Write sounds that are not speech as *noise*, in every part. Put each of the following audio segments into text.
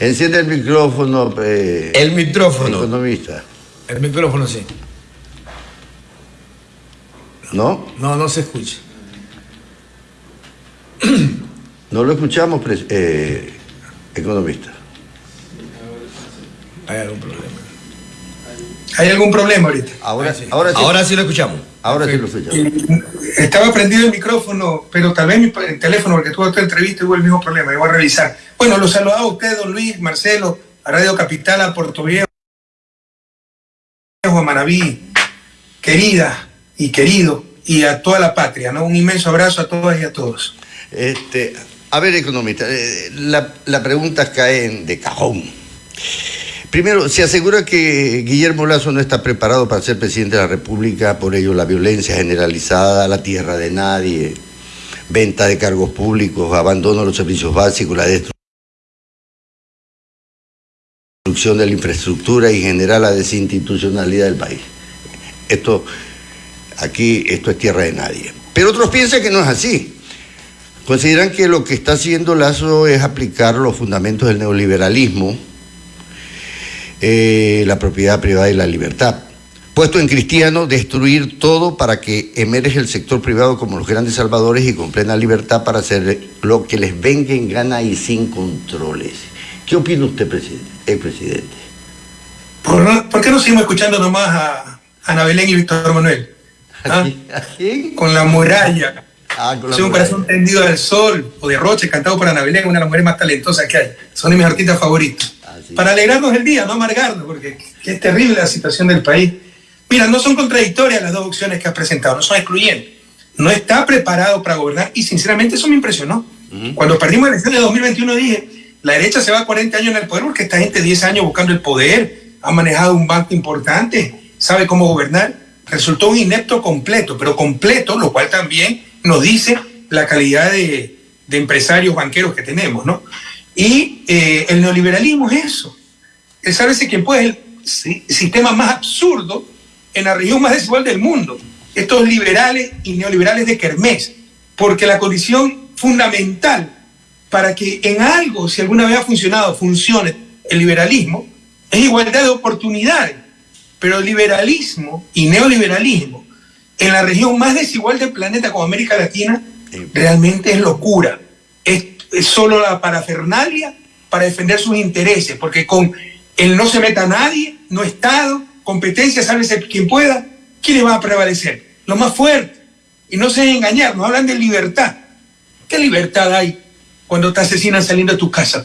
Enciende el micrófono. eh, El micrófono. Economista. El micrófono sí. ¿No? No, no se escucha. *clears throat* No lo escuchamos, eh, economista. Hay algún problema. ¿Hay algún problema ahorita? Ahora, sí. ahora sí. Ahora sí lo escuchamos. Ahora sí lo. Eh, Estaba prendido el micrófono, pero tal vez mi el teléfono, porque tuvo otra entrevista y hubo el mismo problema. Yo voy a revisar. Bueno, los saludaba a usted, don Luis, Marcelo, a Radio Capital, a Puerto Viejo, a Manaví, querida y querido, y a toda la patria, ¿no? Un inmenso abrazo a todas y a todos. Este, a ver, economista, eh, la, la pregunta cae de cajón. Primero, se asegura que Guillermo Lazo no está preparado para ser presidente de la República, por ello la violencia generalizada, la tierra de nadie, venta de cargos públicos, abandono de los servicios básicos, la destrucción de la infraestructura y en general la desinstitucionalidad del país. Esto, aquí, esto es tierra de nadie. Pero otros piensan que no es así. Consideran que lo que está haciendo Lazo es aplicar los fundamentos del neoliberalismo, eh, la propiedad privada y la libertad. Puesto en cristiano, destruir todo para que emerge el sector privado como los grandes salvadores y con plena libertad para hacer lo que les venga en gana y sin controles. ¿Qué opina usted, presidente? Eh, presidente? ¿Por, por qué no seguimos escuchando nomás a Ana Belén y Víctor Manuel? ¿Ah? ¿A quién? Con la muralla. Ah, con la Soy un muralla. corazón tendido al sol, o de Roche, cantado por Ana Belén, una de las mujeres más talentosas que hay. Son de mis artistas favoritos. Para alegrarnos el día, no amargarnos, porque es terrible la situación del país. Mira, no son contradictorias las dos opciones que has presentado, no son excluyentes. No está preparado para gobernar y sinceramente eso me impresionó. Cuando perdimos la elección de 2021 dije, la derecha se va a 40 años en el poder porque esta gente 10 años buscando el poder, ha manejado un banco importante, sabe cómo gobernar. Resultó un inepto completo, pero completo, lo cual también nos dice la calidad de, de empresarios banqueros que tenemos, ¿no? Y eh, el neoliberalismo es eso. El sálvese quien puede es el si- sistema más absurdo en la región más desigual del mundo. Estos liberales y neoliberales de Kermés. Porque la condición fundamental para que en algo, si alguna vez ha funcionado, funcione el liberalismo, es igualdad de oportunidades. Pero el liberalismo y neoliberalismo en la región más desigual del planeta como América Latina realmente es locura. Solo la parafernalia para defender sus intereses, porque con el no se meta nadie, no Estado, competencia, sálvese quien pueda, ¿quiénes van a prevalecer? Los más fuertes. Y no se engañar, nos hablan de libertad. ¿Qué libertad hay cuando te asesinan saliendo de tu casa?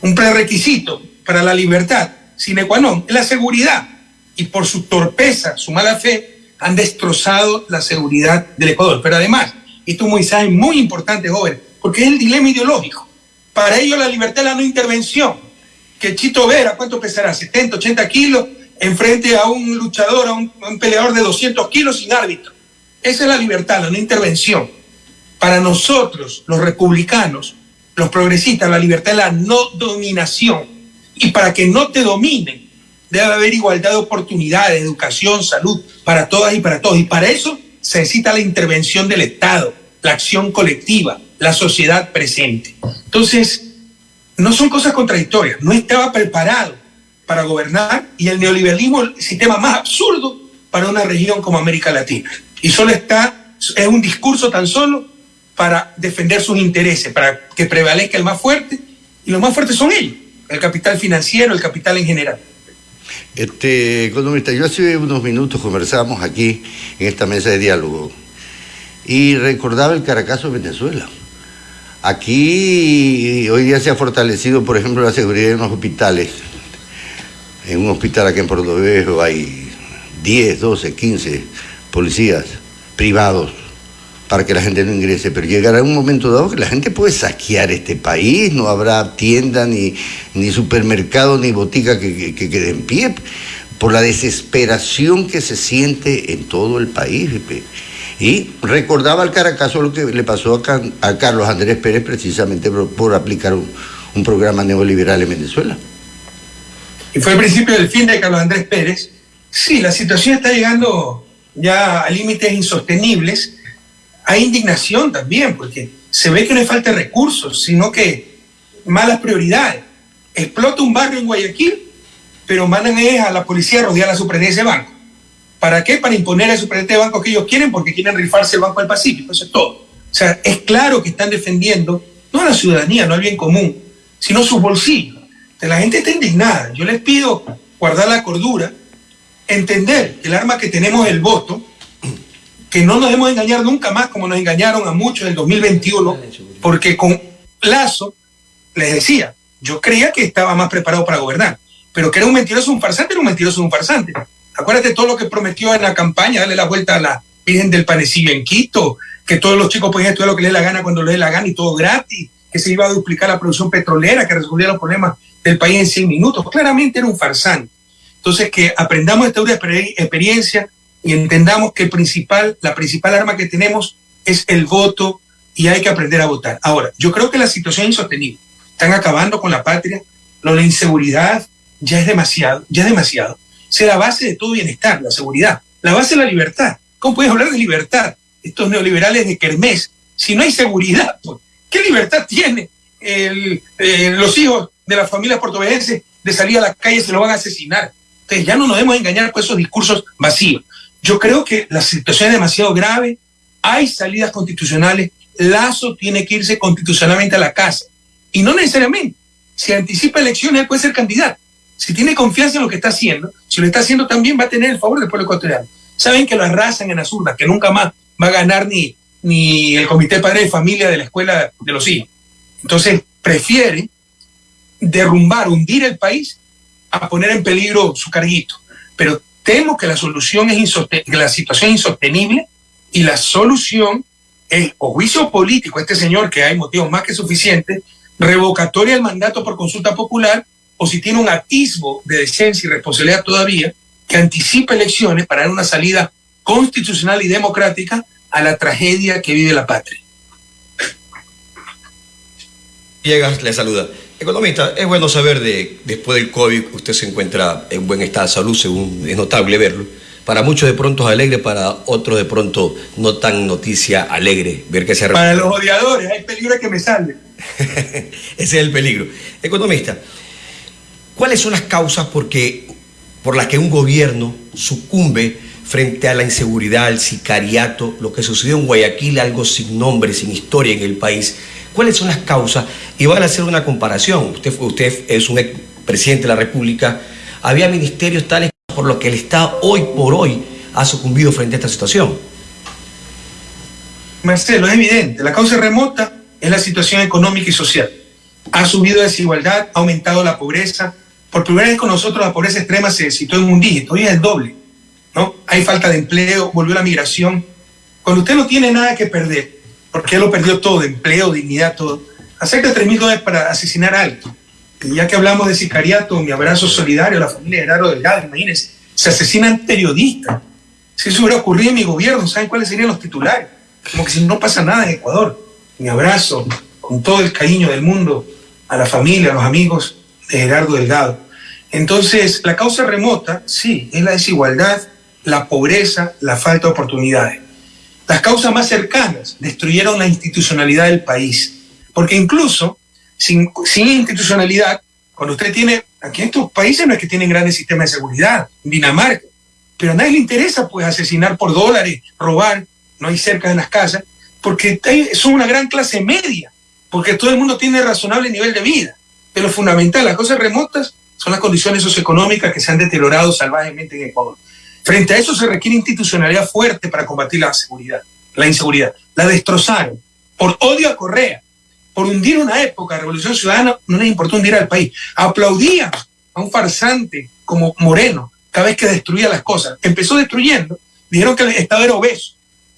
Un prerequisito para la libertad, sine qua es la seguridad. Y por su torpeza, su mala fe, han destrozado la seguridad del Ecuador. Pero además, esto es un mensaje muy importante, joven, porque es el dilema ideológico. Para ellos la libertad es la no intervención. Que Chito Vera, ¿cuánto pesará? 70, 80 kilos, enfrente a un luchador, a un, a un peleador de 200 kilos sin árbitro. Esa es la libertad, la no intervención. Para nosotros, los republicanos, los progresistas, la libertad es la no dominación. Y para que no te dominen, debe haber igualdad de oportunidades, educación, salud, para todas y para todos. Y para eso se necesita la intervención del Estado, la acción colectiva, la sociedad presente. Entonces, no son cosas contradictorias. No estaba preparado para gobernar y el neoliberalismo es el sistema más absurdo para una región como América Latina. Y solo está, es un discurso tan solo para defender sus intereses, para que prevalezca el más fuerte, y los más fuertes son ellos, el capital financiero, el capital en general. Este, economista, yo hace unos minutos conversábamos aquí en esta mesa de diálogo y recordaba el Caracazo Venezuela. Aquí hoy día se ha fortalecido, por ejemplo, la seguridad en los hospitales. En un hospital aquí en Puerto Viejo hay 10, 12, 15 policías privados para que la gente no ingrese, pero llegará un momento dado que la gente puede saquear este país, no habrá tienda, ni, ni supermercado, ni botica que, que, que quede en pie, por la desesperación que se siente en todo el país. Y recordaba al Caracazo lo que le pasó a, Carlos Andrés Pérez precisamente por, aplicar un, programa neoliberal en Venezuela. y fue el principio del fin de Carlos Andrés Pérez, sí, la situación está llegando ya a límites insostenibles. Hay indignación también, porque se ve que no es falta de recursos, sino que malas prioridades. Explota un barrio en Guayaquil, pero mandan a la policía a rodear la superintendencia de banco. ¿Para qué? Para imponer al superintendente de banco que ellos quieren, porque quieren rifarse el Banco del Pacífico. Eso es todo. O sea, es claro que están defendiendo no a la ciudadanía, no al bien común, sino sus bolsillos. la gente está indignada. Yo les pido guardar la cordura, entender que el arma que tenemos es el voto, que no nos debemos engañar nunca más como nos engañaron a muchos en el 2021, porque con Lazo, les decía, yo creía que estaba más preparado para gobernar, pero que era un mentiroso, un farsante, era un mentiroso, un farsante. Acuérdate todo lo que prometió en la campaña, darle la vuelta a la Virgen del Panecillo en Quito, que todos los chicos podían estudiar lo que les dé la gana cuando les dé la gana y todo gratis, que se iba a duplicar la producción petrolera, que resolvía los problemas del país en 100 minutos. Claramente era un farsante. Entonces, que aprendamos esta experiencia y entendamos que principal, la principal arma que tenemos es el voto y hay que aprender a votar. Ahora, yo creo que la situación es insostenible. Están acabando con la patria, lo de la inseguridad ya es demasiado, ya es demasiado. Es la base de todo bienestar, la seguridad, la base de la libertad. ¿Cómo puedes hablar de libertad? Estos neoliberales de Kermés, si no hay seguridad, pues, ¿qué libertad tiene el, eh, los hijos de las familias portugueses de salir a la calle se lo van a asesinar? Entonces ya no nos debemos engañar con esos discursos vacíos. Yo creo que la situación es demasiado grave, hay salidas constitucionales, Lazo tiene que irse constitucionalmente a la casa. Y no necesariamente. Si anticipa elecciones, él puede ser candidato. Si tiene confianza en lo que está haciendo, si lo está haciendo también, va a tener el favor del pueblo ecuatoriano. Saben que lo arrasan en las urnas, que nunca más va a ganar ni, ni el comité padre de familia de la escuela de los hijos. Entonces, prefiere derrumbar, hundir el país a poner en peligro su carguito. Pero temo que la solución es que la situación es insostenible y la solución es o juicio político, este señor que hay motivos más que suficientes, revocatoria del mandato por consulta popular, o si tiene un atisbo de decencia y responsabilidad todavía, que anticipe elecciones para dar una salida constitucional y democrática a la tragedia que vive la patria. Llegas, le saluda. Economista, es bueno saber de después del COVID usted se encuentra en buen estado de salud, según es notable verlo. Para muchos de pronto es alegre, para otros de pronto no tan noticia alegre ver que se Para los odiadores, hay peligro que me salve. *laughs* Ese es el peligro. Economista, ¿cuáles son las causas porque, por las que un gobierno sucumbe frente a la inseguridad, al sicariato, lo que sucedió en Guayaquil, algo sin nombre, sin historia en el país? ¿Cuáles son las causas? Y van a hacer una comparación. Usted, usted es un presidente de la República. Había ministerios tales por los que el Estado hoy por hoy ha sucumbido frente a esta situación. Marcelo, es evidente. La causa remota es la situación económica y social. Ha subido la desigualdad, ha aumentado la pobreza. Por primera vez con nosotros la pobreza extrema se situó en un dígito, hoy es el doble. ¿no? Hay falta de empleo, volvió la migración. Cuando usted no tiene nada que perder, porque él lo perdió todo, empleo, dignidad, todo. Acepta 3 mil dólares para asesinar a alguien. Ya que hablamos de sicariato, mi abrazo solidario a la familia de Gerardo Delgado, imagínense, se asesinan periodistas. Si eso hubiera ocurrido en mi gobierno, ¿saben cuáles serían los titulares? Como que si no pasa nada en Ecuador. Mi abrazo, con todo el cariño del mundo, a la familia, a los amigos de Gerardo Delgado. Entonces, la causa remota, sí, es la desigualdad, la pobreza, la falta de oportunidades. Las causas más cercanas destruyeron la institucionalidad del país. Porque incluso sin, institucionalidad, cuando usted tiene, aquí en estos países no es que tienen grandes sistemas de seguridad, Dinamarca, pero a nadie le interesa pues asesinar por dólares, robar, no hay cerca de las casas, porque son una gran clase media, porque todo el mundo tiene razonable nivel de vida. Pero fundamental, las cosas remotas son las condiciones socioeconómicas que se han deteriorado salvajemente en Ecuador. Frente a eso se requiere institucionalidad fuerte para combatir la seguridad, la inseguridad. La destrozaron por odio a Correa, por hundir una época, Revolución Ciudadana, no les importó hundir al país. Aplaudían a un farsante como Moreno cada vez que destruía las cosas. Empezó destruyendo, dijeron que el Estado era obeso,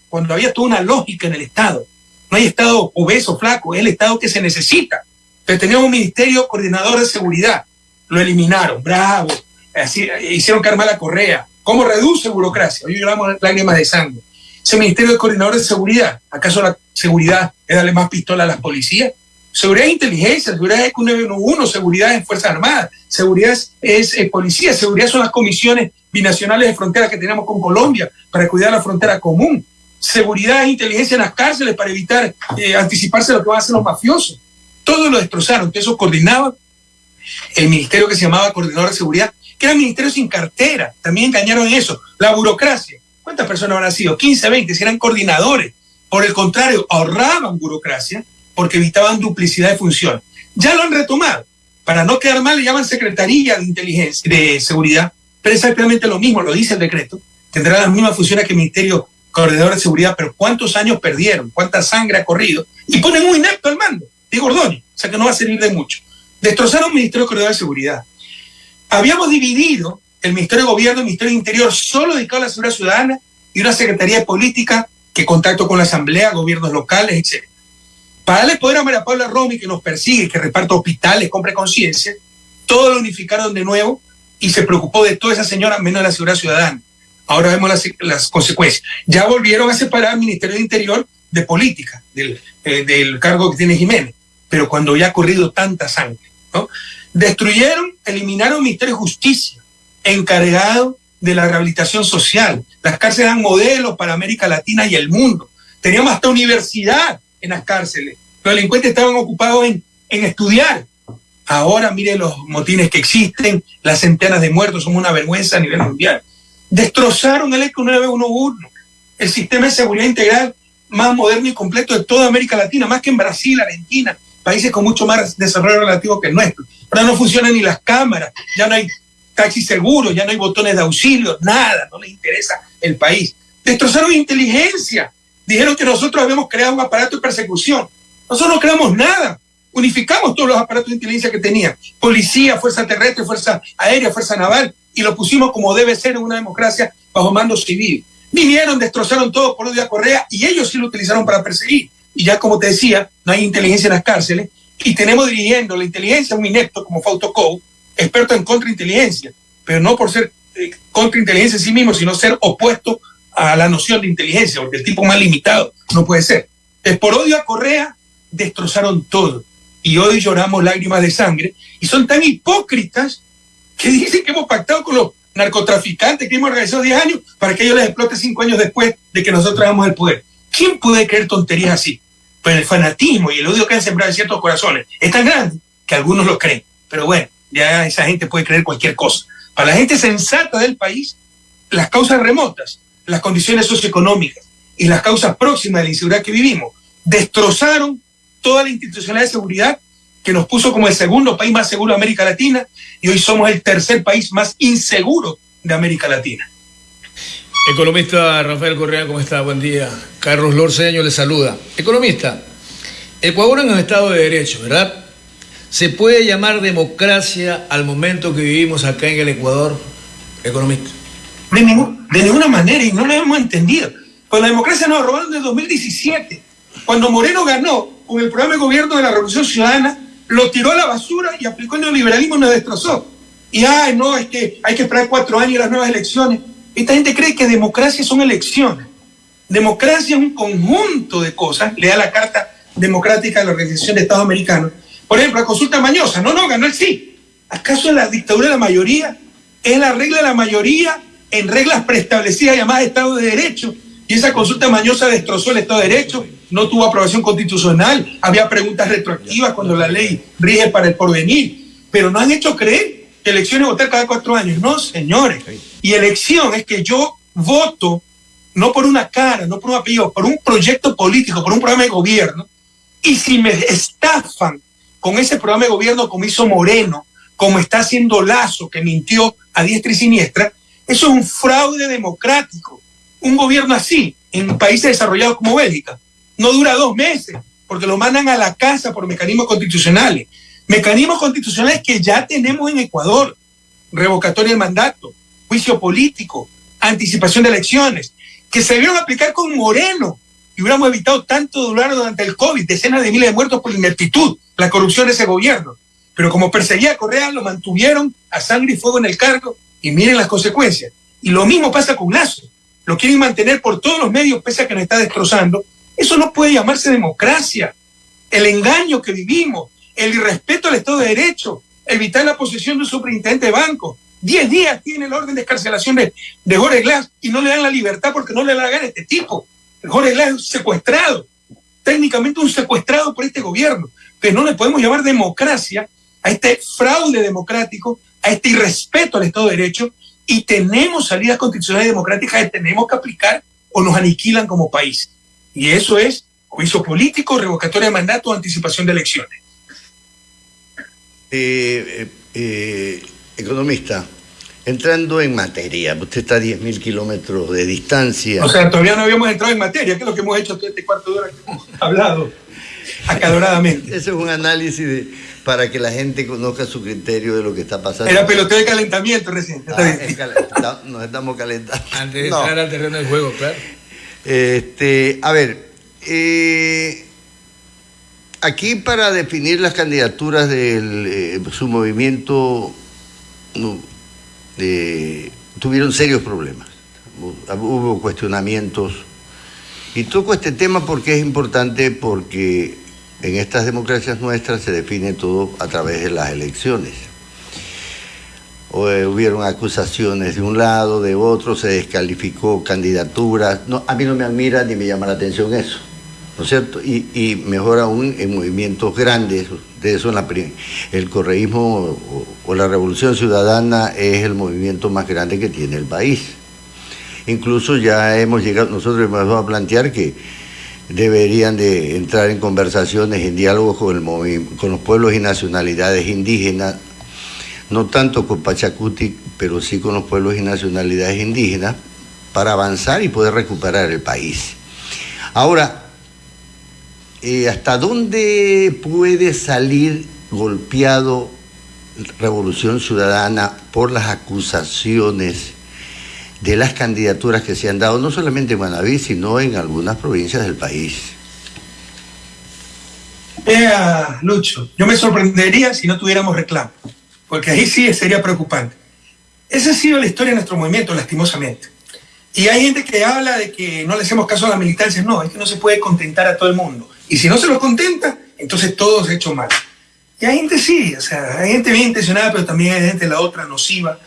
cuando había toda una lógica en el Estado. No hay Estado obeso, flaco, es el Estado que se necesita. Pero teníamos un ministerio coordinador de seguridad, lo eliminaron, bravo, así, hicieron que la correa, ¿Cómo reduce burocracia? Hoy lloramos lágrimas de sangre. Ese Ministerio de Coordinador de Seguridad, ¿acaso la seguridad es darle más pistola a las policías? Seguridad es inteligencia, seguridad es 911, seguridad es Fuerzas Armadas, seguridad es, eh, policía, seguridad son las comisiones binacionales de frontera que tenemos con Colombia para cuidar la frontera común. Seguridad es inteligencia en las cárceles para evitar eh, anticiparse lo que van a hacer los mafiosos. todo lo destrozaron, que eso coordinaba el ministerio que se llamaba Coordinador de Seguridad, que era ministerio sin cartera, también engañaron en eso, la burocracia. ¿Cuántas personas habrán sido? 15, 20, si eran coordinadores. Por el contrario, ahorraban burocracia porque evitaban duplicidad de función. Ya lo han retomado. Para no quedar mal, le llaman Secretaría de Inteligencia, de Seguridad, pero exactamente lo mismo, lo dice el decreto. Tendrá las mismas funciones que el Ministerio Coordinador de Seguridad, pero ¿cuántos años perdieron? ¿Cuánta sangre ha corrido? Y ponen un inepto al mando, digo Ordóñez, o sea que no va a servir de mucho. Destrozaron el Ministerio Coordinador de Seguridad. Habíamos dividido el Ministerio de Gobierno, el Ministerio de Interior, solo dedicado a la seguridad ciudadana y una Secretaría de Política que contacto con la Asamblea, gobiernos locales, etc. Para darle poder a María Paula Romy, que nos persigue, que reparta hospitales, compre conciencia, todo lo unificaron de nuevo y se preocupó de toda esa señora, menos de la seguridad ciudadana. Ahora vemos las, las consecuencias. Ya volvieron a separar al Ministerio de Interior de Política, del, eh, del cargo que tiene Jiménez, pero cuando ya ha corrido tanta sangre. Destruyeron, eliminaron el Ministerio de Justicia, encargado de la rehabilitación social. Las cárceles eran modelos para América Latina y el mundo. Teníamos hasta universidad en las cárceles. Los delincuentes estaban ocupados en, en estudiar. Ahora mire los motines que existen, las centenas de muertos, son una vergüenza a nivel mundial. Destrozaron el ECO 911, el sistema de seguridad integral más moderno y completo de toda América Latina, más que en Brasil, Argentina, países con mucho más desarrollo relativo que el nuestro. Ahora no funcionan ni las cámaras, ya no hay taxi seguro, ya no hay botones de auxilio, nada, no les interesa el país. Destrozaron inteligencia, dijeron que nosotros habíamos creado un aparato de persecución. Nosotros no creamos nada, unificamos todos los aparatos de inteligencia que tenían, policía, fuerza terrestre, fuerza aérea, fuerza naval, y lo pusimos como debe ser en una democracia bajo mando civil. Vinieron, destrozaron todo por odio a Correa y ellos sí lo utilizaron para perseguir. Y ya como te decía, no hay inteligencia en las cárceles y tenemos dirigiendo la inteligencia un inepto como Fausto experto en contrainteligencia, pero no por ser eh, contrainteligencia en sí mismo, sino ser opuesto a la noción de inteligencia, porque el tipo más limitado no puede ser. Es por odio a Correa destrozaron todo y hoy lloramos lágrimas de sangre y son tan hipócritas que *laughs* dicen que hemos pactado con los narcotraficantes que hemos organizado 10 años para que ellos les explote 5 años después de que nosotros hagamos el poder. ¿Quién puede creer tonterías así? Pues el fanatismo y el odio que han sembrado en ciertos corazones es tan grande que algunos lo creen. Pero bueno, ya esa gente puede creer cualquier cosa. Para la gente sensata del país, las causas remotas, las condiciones socioeconómicas y las causas próximas de la inseguridad que vivimos destrozaron toda la institucionalidad de seguridad que nos puso como el segundo país más seguro de América Latina y hoy somos el tercer país más inseguro de América Latina. Economista Rafael Correa, ¿cómo está? Buen día. Carlos Lorceño le saluda. Economista, Ecuador en un estado de derecho, ¿verdad? ¿Se puede llamar democracia al momento que vivimos acá en el Ecuador, economista? De, ninguna manera, y no lo hemos entendido. Pues la democracia nos robaron en 2017. Cuando Moreno ganó con el programa de gobierno de la Revolución Ciudadana, lo tiró a la basura y aplicó el neoliberalismo y nos destrozó. Y, ay, no, es que hay que esperar cuatro años y las nuevas elecciones. Esta gente cree que democracia son elecciones. Democracia es un conjunto de cosas. Lea la Carta Democrática de la Organización de Estados Americanos. Por ejemplo, la consulta mañosa. No, no, ganó el sí. ¿Acaso la dictadura de la mayoría es la regla de la mayoría en reglas preestablecidas llamadas Estado de Derecho? Y esa consulta mañosa destrozó el Estado de Derecho, no tuvo aprobación constitucional, había preguntas retroactivas cuando la ley rige para el porvenir, pero no han hecho creer que elecciones votar cada cuatro años. No, señores. Y elección es que yo voto no por una cara, no por un apellido, por un proyecto político, por un programa de gobierno. Y si me estafan con ese programa de gobierno como hizo Moreno, como está haciendo Lazo, que mintió a diestra y siniestra, eso es un fraude democrático. Un gobierno así, en países desarrollados como Bélgica, no dura dos meses, porque lo mandan a la casa por mecanismos constitucionales. Mecanismos constitucionales que ya tenemos en Ecuador. Revocatoria de mandato, juicio político, anticipación de elecciones, que se debieron aplicar con Moreno y hubiéramos evitado tanto dolor durante el COVID, decenas de miles de muertos por ineptitud, la corrupción de ese gobierno. Pero como perseguía a Correa, lo mantuvieron a sangre y fuego en el cargo y miren las consecuencias. Y lo mismo pasa con Lazo. Lo quieren mantener por todos los medios pese a que nos está destrozando. Eso no puede llamarse democracia. El engaño que vivimos, el irrespeto al Estado de Derecho, evitar la posesión de un superintendente de banco. Diez días tiene el orden de escarcelación de, Jorge Glass y no le dan la libertad porque no le la gana a este tipo. Jorge Glass es secuestrado, técnicamente un secuestrado por este gobierno. pero no le podemos llamar democracia a este fraude democrático, a este irrespeto al Estado de Derecho, y tenemos salidas constitucionales democráticas que tenemos que aplicar o nos aniquilan como país. Y eso es juicio político, revocatoria de mandato, anticipación de elecciones. Eh, eh, economista, entrando en materia, usted está a 10.000 kilómetros de distancia. O sea, todavía no habíamos entrado en materia, que es lo que hemos hecho todo este cuarto de hora que hemos *laughs* hablado acaloradamente. Ese es un análisis de, para que la gente conozca su criterio de lo que está pasando. Era peloteo de calentamiento recién. Ah, *laughs* nos estamos calentando. Antes de entrar al terreno del juego, claro. Este, a ver, eh, aquí para definir las candidaturas de eh, su movimiento tuvieron serios problemas. Hubo cuestionamientos. Y toco este tema porque es importante porque en estas democracias nuestras se define todo a través de las elecciones. Eh, hubieron acusaciones de un lado, de otro, se descalificó candidaturas. No, a mí no me admira ni me llama la atención eso, ¿no es cierto? Y, mejor aún en movimientos grandes, de eso en la, el correísmo o, la revolución ciudadana es el movimiento más grande que tiene el país. Incluso ya hemos llegado, nosotros hemos a plantear que deberían de entrar en conversaciones, en diálogos con, con los pueblos y nacionalidades indígenas, no tanto con Pachacuti, pero sí con los pueblos y nacionalidades indígenas, para avanzar y poder recuperar el país. Ahora, eh, ¿hasta dónde puede salir golpeado Revolución Ciudadana por las acusaciones de las candidaturas que se han dado, no solamente en Manaví, sino en algunas provincias del país. Vea, Lucho, yo me sorprendería si no tuviéramos reclamo, porque ahí sí sería preocupante. Esa ha sido la historia de nuestro movimiento, lastimosamente. Y hay gente que habla de que no le hacemos caso a la militancia. No, es que no se puede contentar a todo el mundo. Y si no se lo contenta, entonces todo se ha hecho mal. Y hay gente sí, o sea, hay gente bien intencionada, pero también hay gente la otra nociva,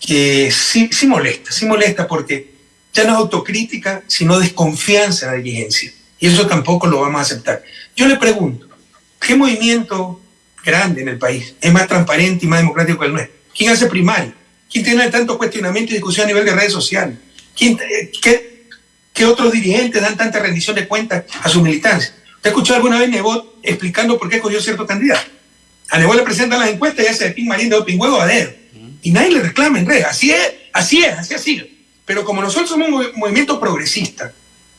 que sí, sí molesta, sí molesta porque ya no es autocrítica, sino desconfianza en la dirigencia. Y eso tampoco lo vamos a aceptar. Yo le pregunto, ¿qué movimiento grande en el país es más transparente y más democrático que el nuestro? ¿Quién hace primario? ¿Quién tiene tanto cuestionamiento y discusión a nivel de redes sociales? ¿Quién, qué, qué, otros dirigentes dan tanta rendición de cuentas a su militancia? ¿Usted escuchó alguna vez Nebot explicando por qué escogió cierto candidato? A Nebot le presentan las encuestas y hace de pin marín de pin huevo a dedo y nadie le reclama en red. Así es, así es, así ha sido. Pero como nosotros somos un movimiento progresista,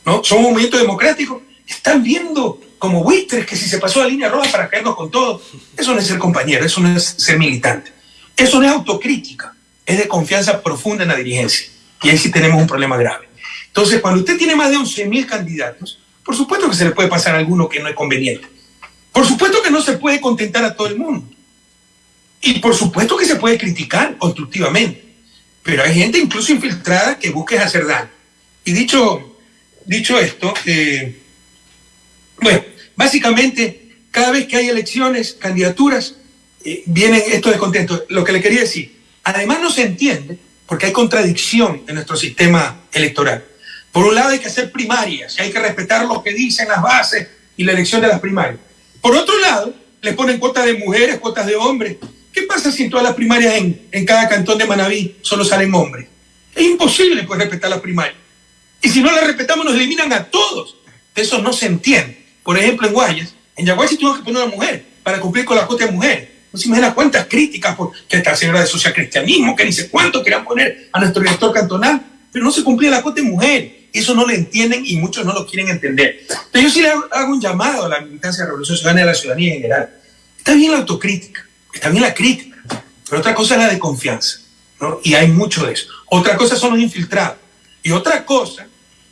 ¿no? somos un movimiento democrático, están viendo como buitres que si se pasó la línea roja para caernos con todo, eso no es ser compañero, eso no es ser militante. Eso no es autocrítica, es de confianza profunda en la dirigencia. Y ahí sí tenemos un problema grave. Entonces, cuando usted tiene más de 11.000 candidatos, por supuesto que se le puede pasar a alguno que no es conveniente. Por supuesto que no se puede contentar a todo el mundo. Y por supuesto que se puede criticar constructivamente, pero hay gente incluso infiltrada que busque hacer daño. Y dicho, dicho esto, eh, bueno, básicamente cada vez que hay elecciones, candidaturas, eh, vienen estos descontentos. Lo que le quería decir, además no se entiende porque hay contradicción en nuestro sistema electoral. Por un lado hay que hacer primarias, hay que respetar lo que dicen las bases y la elección de las primarias. Por otro lado, le ponen cuotas de mujeres, cuotas de hombres, ¿Qué pasa si en todas las primarias en, cada cantón de Manabí solo salen hombres? Es imposible pues respetar las primarias. Y si no las respetamos nos eliminan a todos. Eso no se entiende. Por ejemplo, en Guayas, en Yaguay tuvo que poner una mujer para cumplir con la cuota de mujeres. No se imagina cuántas críticas por que esta señora de socialcristianismo, que ni sé cuánto querían poner a nuestro director cantonal, pero no se cumplía la cuota de mujer. Eso no lo entienden y muchos no lo quieren entender. Pero yo sí le hago un llamado a la militancia de Revolución Ciudadana y a la ciudadanía en general. Está bien la autocrítica, está bien la crítica, pero otra cosa es la de confianza, ¿no? Y hay mucho de eso. Otra cosa son los infiltrados. Y otra cosa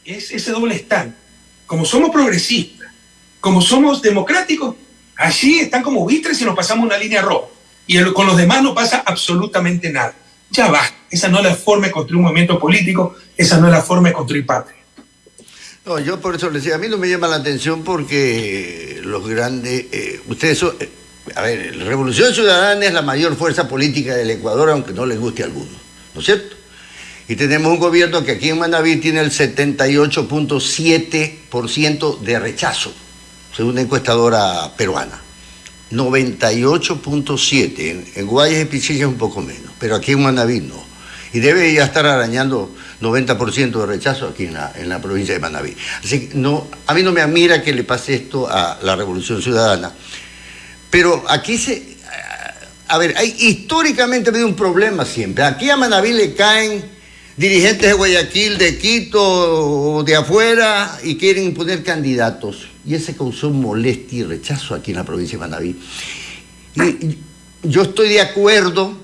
es ese doble stand. Como somos progresistas, como somos democráticos, allí están como vistres y nos pasamos una línea roja. Y con los demás no pasa absolutamente nada. Ya va. Esa no es la forma de construir un movimiento político, esa no es la forma de construir patria. No, yo por eso les decía, a mí no me llama la atención porque los grandes, eh, ustedes son, eh, a ver, la Revolución Ciudadana es la mayor fuerza política del Ecuador, aunque no les guste a algunos, ¿no es cierto? Y tenemos un gobierno que aquí en Manaví tiene el 78.7% de rechazo, según una encuestadora peruana. 98.7. En, Guayas y Pichilla un poco menos, pero aquí en Manaví no. Y debe ya estar arañando 90% de rechazo aquí en la, en la provincia de Manaví. Así que no, a mí no me admira que le pase esto a la Revolución Ciudadana. Pero aquí se... A ver, hay, históricamente ha habido un problema siempre. Aquí a Manaví le caen dirigentes de Guayaquil, de Quito de afuera y quieren imponer candidatos. Y ese causó molestia y rechazo aquí en la provincia de Manaví. Y yo estoy de acuerdo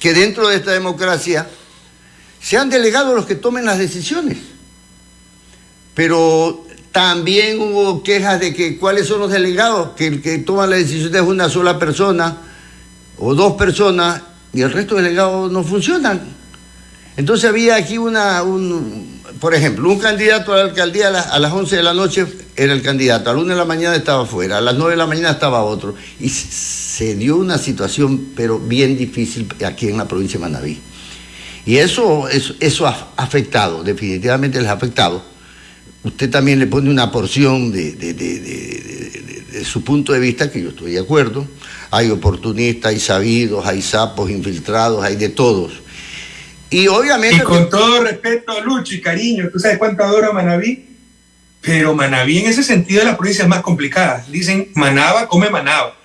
que dentro de esta democracia sean delegados los que tomen las decisiones. Pero también hubo quejas de que cuáles son los delegados, que el que toma la decisión es una sola persona o dos personas y el resto de delegados no funcionan. Entonces había aquí una, un, por ejemplo, un candidato a la alcaldía a las, 11 de la noche era el candidato, a las 1 de la mañana estaba afuera, a las 9 de la mañana estaba otro. Y se dio una situación, pero bien difícil aquí en la provincia de Manaví. Y eso, eso, eso ha afectado, definitivamente les ha afectado usted también le pone una porción de, su punto de vista, que yo estoy de acuerdo. Hay oportunistas, hay sabidos, hay sapos infiltrados, hay de todos. Y obviamente... Y con todo respeto a Lucho y cariño, ¿tú sabes cuánto adoro a Manaví? Pero Manaví en ese sentido de la provincia es más complicada. Dicen, Manaba come Manaba.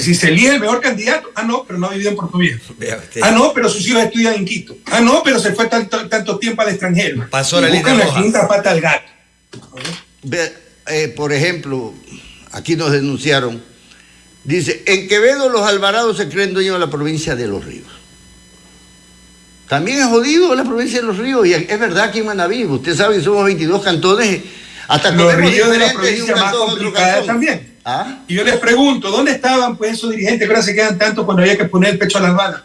Si se elige el mejor candidato, ah, no, pero no ha vivido en Puerto Viejo. Ah, no, pero sus hijos estudian en Quito. Ah, no, pero se fue tanto, tanto tiempo al extranjero. Pasó la línea la quinta pata al gato. Eh, por ejemplo, aquí nos denunciaron, dice, en Quevedo los Alvarados se creen dueños de la provincia de Los Ríos. También es jodido la provincia de Los Ríos, y es verdad que en Manaví, usted sabe que somos 22 cantones, hasta los ríos de la provincia más complicada también. ¿Ah? Y yo les pregunto, ¿dónde estaban pues esos dirigentes que ahora se quedan tanto cuando había que poner el pecho a las balas?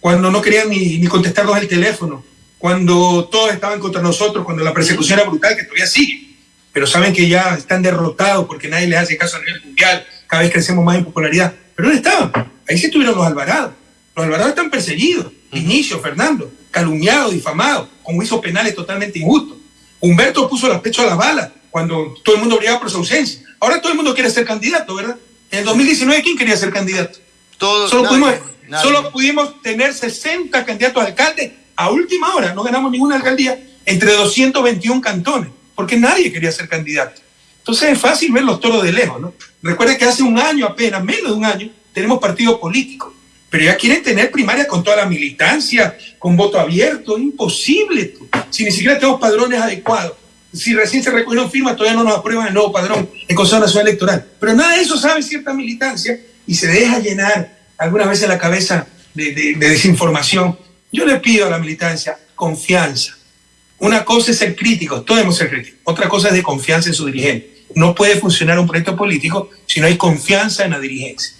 Cuando no querían ni, ni contestarnos el teléfono, cuando todos estaban contra nosotros, cuando la persecución era brutal, que todavía sigue pero saben que ya están derrotados porque nadie les hace caso a nivel mundial, cada vez crecemos más en popularidad. Pero ¿dónde estaban? Ahí sí estuvieron los Alvarados. Los Alvarados están perseguidos. Inicio, Fernando, calumniado, difamado, con juicios penales totalmente injustos. Humberto puso los pechos a las balas cuando todo el mundo brillaba por su ausencia. Ahora todo el mundo quiere ser candidato, ¿verdad? En el 2019, ¿quién quería ser candidato? Todos, solo, pudimos, solo pudimos tener 60 candidatos a alcalde a última hora. No ganamos ninguna alcaldía entre 221 cantones porque nadie quería ser candidato. Entonces es fácil ver los toros de lejos, ¿no? Recuerde que hace un año apenas, menos de un año, tenemos partido político, pero ya quieren tener primaria con toda la militancia, con voto abierto, imposible, si ni siquiera tenemos padrones adecuados. Si recién se recogieron firmas, todavía no nos aprueban el nuevo padrón en Consejo Nacional Electoral. Pero nada de eso sabe cierta militancia y se deja llenar algunas veces la cabeza de, de desinformación. Yo le pido a la militancia confianza, una cosa es ser crítico, todos debemos ser críticos. Otra cosa es de confianza en su dirigente. No puede funcionar un proyecto político si no hay confianza en la dirigencia.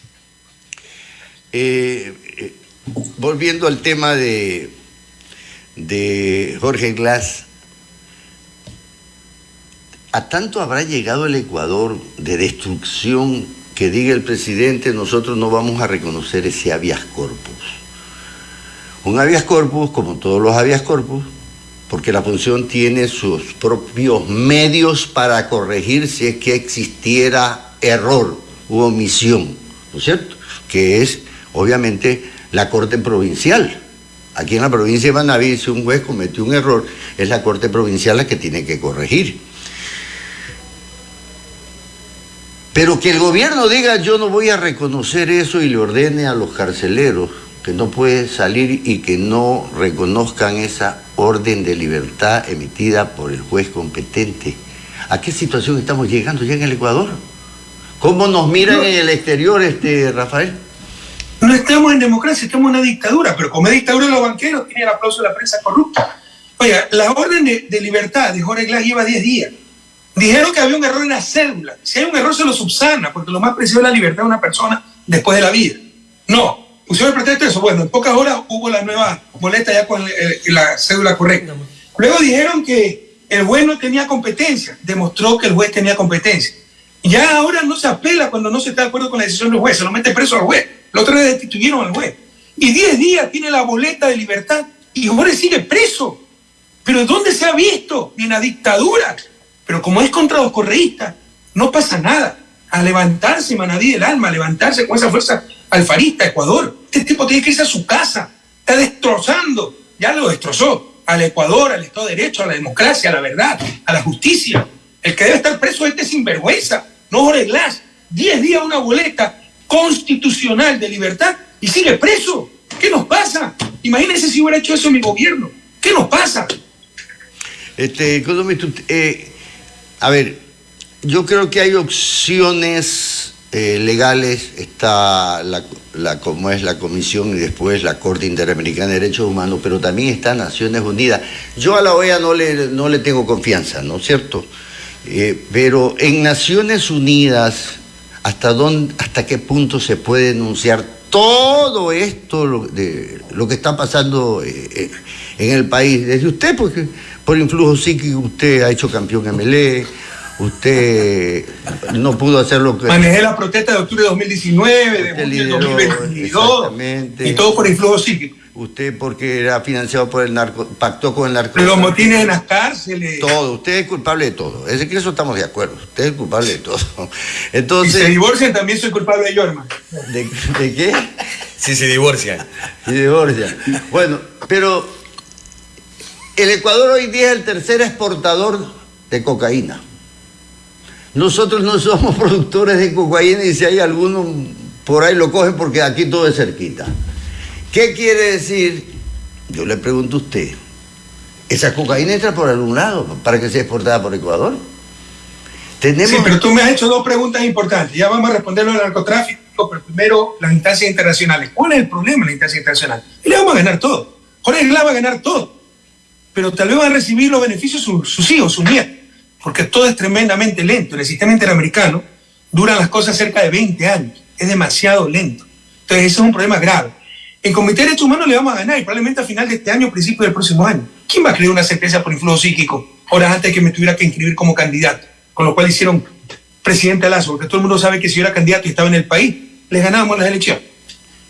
Eh, eh, volviendo al tema de, de Jorge Glass, ¿a tanto habrá llegado el Ecuador de destrucción que diga el presidente nosotros no vamos a reconocer ese habeas corpus? Un habeas corpus, como todos los habeas corpus, porque la función tiene sus propios medios para corregir si es que existiera error u omisión, ¿no es cierto? Que es, obviamente, la Corte Provincial. Aquí en la provincia de Manaví, si un juez cometió un error, es la Corte Provincial la que tiene que corregir. Pero que el gobierno diga yo no voy a reconocer eso y le ordene a los carceleros que no puede salir y que no reconozcan esa orden de libertad emitida por el juez competente. ¿A qué situación estamos llegando ya en el Ecuador? ¿Cómo nos miran en el exterior, este Rafael? No estamos en democracia, estamos en una dictadura, pero como es dictadura de los banqueros, tiene el aplauso de la prensa corrupta. Oiga, la orden de, libertad de Jorge Glass lleva 10 días. Dijeron que había un error en la cédula. Si hay un error, se lo subsana, porque lo más preciado es la libertad de una persona después de la vida. No, pusieron el pretexto eso. Bueno, en pocas horas hubo la nueva boleta ya con la cédula correcta. Luego dijeron que el juez no tenía competencia. Demostró que el juez tenía competencia. Ya ahora no se apela cuando no se está de acuerdo con la decisión del juez. Se lo mete preso al juez. Otra vez destituyeron al juez. Y 10 días tiene la boleta de libertad y Jorge sigue preso. Pero ¿dónde se ha visto? Ni en la dictadura. Pero como es contra los correístas, no pasa nada. a levantarse Manadí del alma, a levantarse con esa fuerza alfarista, Ecuador. Este tipo tiene que irse a su casa, está destrozando, ya lo destrozó, al Ecuador, al Estado de Derecho, a la democracia, a la verdad, a la justicia. El que debe estar preso es este sinvergüenza, no Jorge Glass. Diez días una boleta constitucional de libertad y sigue preso. ¿Qué nos pasa? Imagínense si hubiera hecho eso mi gobierno. ¿Qué nos pasa? Este, eh, a ver, yo creo que hay opciones eh, legales, está la, como es la Comisión y después la Corte Interamericana de Derechos Humanos, pero también está Naciones Unidas. Yo a la OEA no le, no le tengo confianza, ¿no es cierto? Eh, pero en Naciones Unidas, ¿hasta, dónde, ¿hasta qué punto se puede denunciar todo esto de lo que está pasando eh, en el país? Desde usted, porque por influjo psíquico usted ha hecho campeón MLE, usted no pudo hacer lo que... Manejé la protesta de octubre de 2019, de julio 2022, y todo por influjo psíquico. Usted porque era financiado por el narco, pactó con el narco. Los motines en las cárceles. Todo, usted es culpable de todo. Es que eso estamos de acuerdo. Usted es culpable de todo. *laughs* Entonces. Si se divorcian, también soy culpable de ello, hermano. ¿De, qué? Si se divorcian. Si divorcian. Bueno, pero el Ecuador hoy día es el tercer exportador de cocaína. Nosotros no somos *laughs* productores de cocaína y si hay alguno por ahí lo cogen porque aquí todo es cerquita. ¿Qué quiere decir? Yo le pregunto a usted, ¿esa cocaína entra por algún lado para que sea exportada por Ecuador? ¿Tenemos... Sí, pero tú me has hecho dos preguntas importantes. Ya vamos a responderlo del narcotráfico, pero primero las instancias internacionales. ¿Cuál es el problema en la instancia internacional? Y le vamos a ganar todo. Jorge Glass va a ganar todo. Pero tal vez van a recibir los beneficios sus, sus hijos, sus nietos. Porque todo es tremendamente lento. En el sistema interamericano duran las cosas cerca de 20 años. Es demasiado lento. Entonces, ese es un problema grave. En Comité de Derechos Humanos le vamos a ganar y probablemente a final de este año principio del próximo año. ¿Quién va a creer una sentencia por influjo psíquico horas antes de que me tuviera que inscribir como candidato? Con lo cual hicieron presidente Lazo, porque todo el mundo sabe que si yo era candidato y estaba en el país, les ganábamos las elecciones.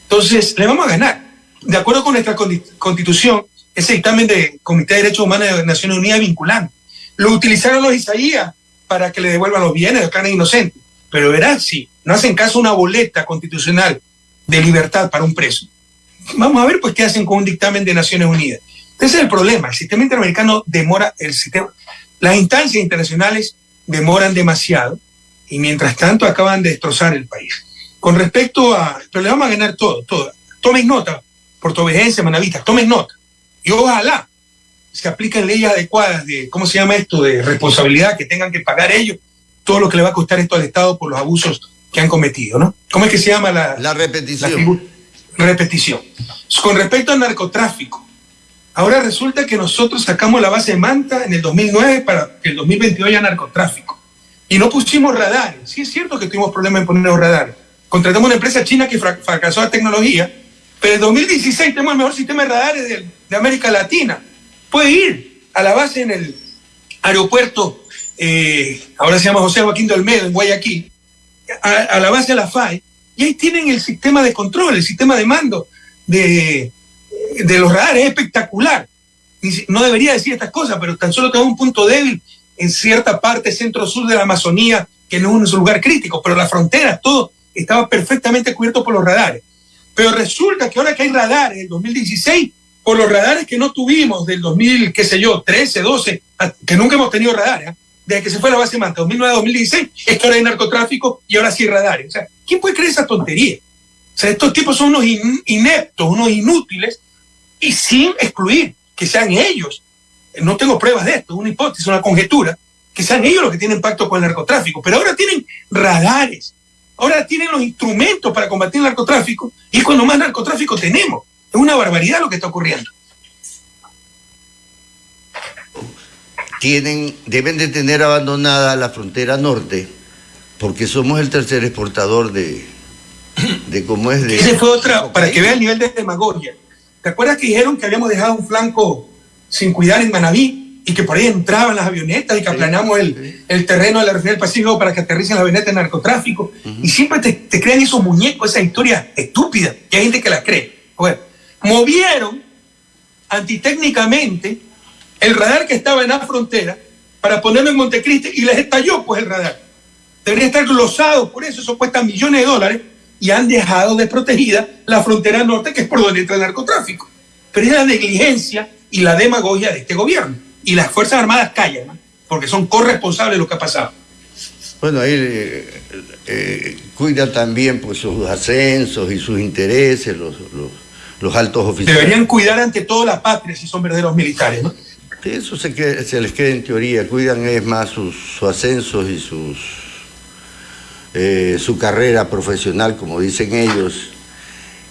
Entonces, le vamos a ganar. De acuerdo con nuestra constitución, ese dictamen de Comité de Derechos Humanos de Naciones Unidas es vinculante. Lo utilizaron los Isaías para que le devuelvan los bienes, declaren inocentes. Pero verás, si no hacen caso a una boleta constitucional de libertad para un preso, vamos a ver pues qué hacen con un dictamen de Naciones Unidas. Ese es el problema, el sistema interamericano demora, el sistema, las instancias internacionales demoran demasiado y mientras tanto acaban de destrozar el país. Con respecto a, pero le vamos a ganar todo, todo. Tomen nota, portovejense, manavista, tomen nota. Y ojalá se apliquen leyes adecuadas de, ¿cómo se llama esto?, de responsabilidad, que tengan que pagar ellos todo lo que le va a costar esto al Estado por los abusos que han cometido, ¿no? ¿Cómo es que se llama la... La repetición repetición. Con respecto al narcotráfico, ahora resulta que nosotros sacamos la base de Manta en el 2009 para que el 2022 haya narcotráfico. Y no pusimos radares. Sí es cierto que tuvimos problemas en poner los radares. Contratamos una empresa china que fracasó la tecnología, pero en 2016 tenemos el mejor sistema de radares de, América Latina. Puede ir a la base en el aeropuerto, eh, ahora se llama José Joaquín de Olmedo, en Guayaquil, a, a la base de la FAI, y ahí tienen el sistema de control, el sistema de mando de, los radares, es espectacular. No debería decir estas cosas, pero tan solo tengo un punto débil en cierta parte centro-sur de la Amazonía, que no es un lugar crítico, pero las fronteras, todo estaba perfectamente cubierto por los radares. Pero resulta que ahora que hay radares, el 2016, por los radares que no tuvimos del 2000, qué sé yo, 13, 12, que nunca hemos tenido radares, ¿eh? Desde que se fue la base Manta, 2009-2016, es que ahora hay narcotráfico y ahora sí radares. O sea, ¿quién puede creer esa tontería? O sea, estos tipos son unos ineptos, unos inútiles, y sin excluir que sean ellos. No tengo pruebas de esto, es una hipótesis, una conjetura, que sean ellos los que tienen pacto con el narcotráfico. Pero ahora tienen radares, ahora tienen los instrumentos para combatir el narcotráfico, y es cuando más narcotráfico tenemos. Es una barbaridad lo que está ocurriendo. Tienen, deben de tener abandonada la frontera norte, porque somos el tercer exportador de, de cómo es de... Ese fue otra, para que vea el nivel de demagogia. ¿Te acuerdas que dijeron que habíamos dejado un flanco sin cuidar en Manabí y que por ahí entraban las avionetas y que aplanamos el, el, terreno de la refinería del Pacífico para que aterricen las avionetas de narcotráfico? Y siempre te, te, crean esos muñecos, esa historia estúpida, y hay gente que la cree. Bueno, movieron antitécnicamente el radar que estaba en la frontera para ponerlo en Montecristi y les estalló pues el radar. deberían estar glosados por eso, eso cuesta millones de dólares y han dejado desprotegida la frontera norte, que es por donde entra el narcotráfico. Pero es la negligencia y la demagogia de este gobierno. Y las Fuerzas Armadas callan, porque son corresponsables de lo que ha pasado. Bueno, ahí eh, eh, cuida también pues, sus ascensos y sus intereses, los, los, altos oficiales. Deberían cuidar ante todo la patria si son verdaderos militares, ¿no? Eso se, les queda en teoría, cuidan es más sus, ascensos y sus eh, su carrera profesional, como dicen ellos.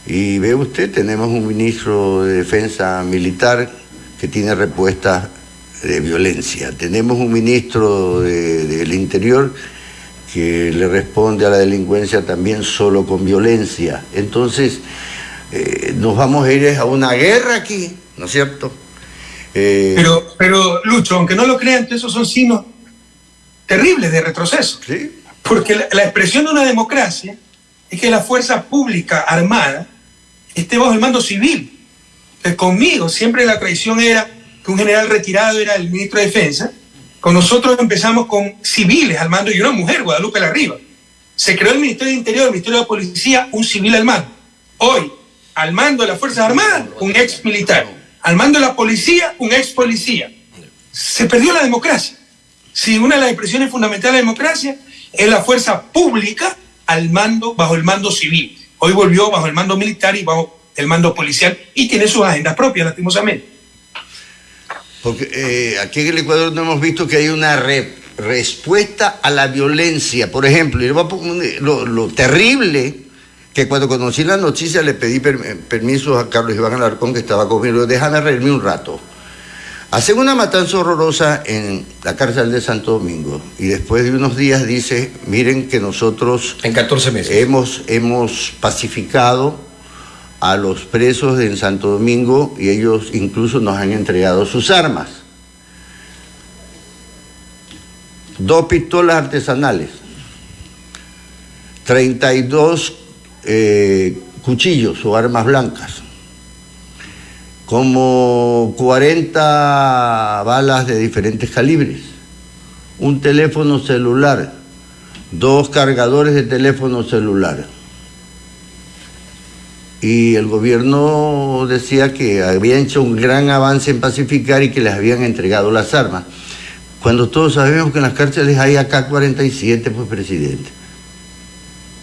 Y ve usted, tenemos un ministro de Defensa Militar que tiene respuestas de violencia. Tenemos un ministro del Interior que le responde a la delincuencia también solo con violencia. Entonces, eh, nos vamos a ir a una guerra aquí, ¿no es cierto? Eh, pero, pero, Lucho, aunque no lo crean, esos son signos terribles de retroceso. Porque la, expresión de una democracia es que la fuerza pública armada esté bajo el mando civil. conmigo siempre la tradición era que un general retirado era el ministro de Defensa con nosotros empezamos con civiles al mando y una mujer, Guadalupe Larriba. Se creó el Ministerio de Interior, el Ministerio de la Policía, un civil al mando. Hoy, al mando de las Fuerzas Armadas, un ex militar. Al mando de la policía, un ex policía. Se perdió la democracia. Si una de las expresiones fundamentales de la democracia es la fuerza pública al mando, bajo el mando civil. Hoy volvió bajo el mando militar y bajo el mando policial y tiene sus agendas propias, lastimosamente. Porque eh, aquí en el Ecuador no hemos visto que hay una respuesta a la violencia. Por ejemplo, lo, terrible que cuando conocí la noticia le pedí permiso a Carlos Iván Alarcón, que estaba conmigo, déjame reírme un rato. Hacen una matanza horrorosa en la cárcel de Santo Domingo y después de unos días dice, miren que nosotros... En 14 meses. Hemos, hemos pacificado a los presos en Santo Domingo y ellos incluso nos han entregado sus armas. Dos pistolas artesanales, 32 eh, cuchillos o armas blancas, como 40 balas de diferentes calibres, un teléfono celular, dos cargadores de teléfono celular y el gobierno decía que había hecho un gran avance en pacificar y que les habían entregado las armas. Cuando todos sabemos que en las cárceles hay AK-47, pues presidente.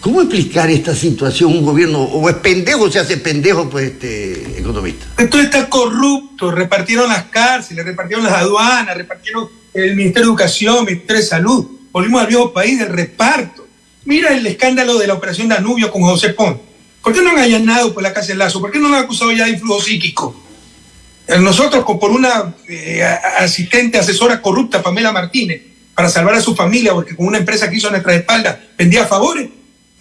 ¿Cómo explicar esta situación un gobierno? ¿O es pendejo, se hace pendejo, pues, este economista? Esto está corrupto, repartieron las cárceles, repartieron las aduanas, repartieron el Ministerio de Educación, el Ministerio de Salud. Volvimos al viejo país del reparto. Mira el escándalo de la operación Danubio con José Pons ¿Por qué no han allanado por la casa de Lazo? ¿Por qué no han acusado ya de influjo psíquico? Eh, nosotros, por una eh, asistente, asesora corrupta, Pamela Martínez, para salvar a su familia, porque con una empresa que hizo a nuestra espalda vendía favores,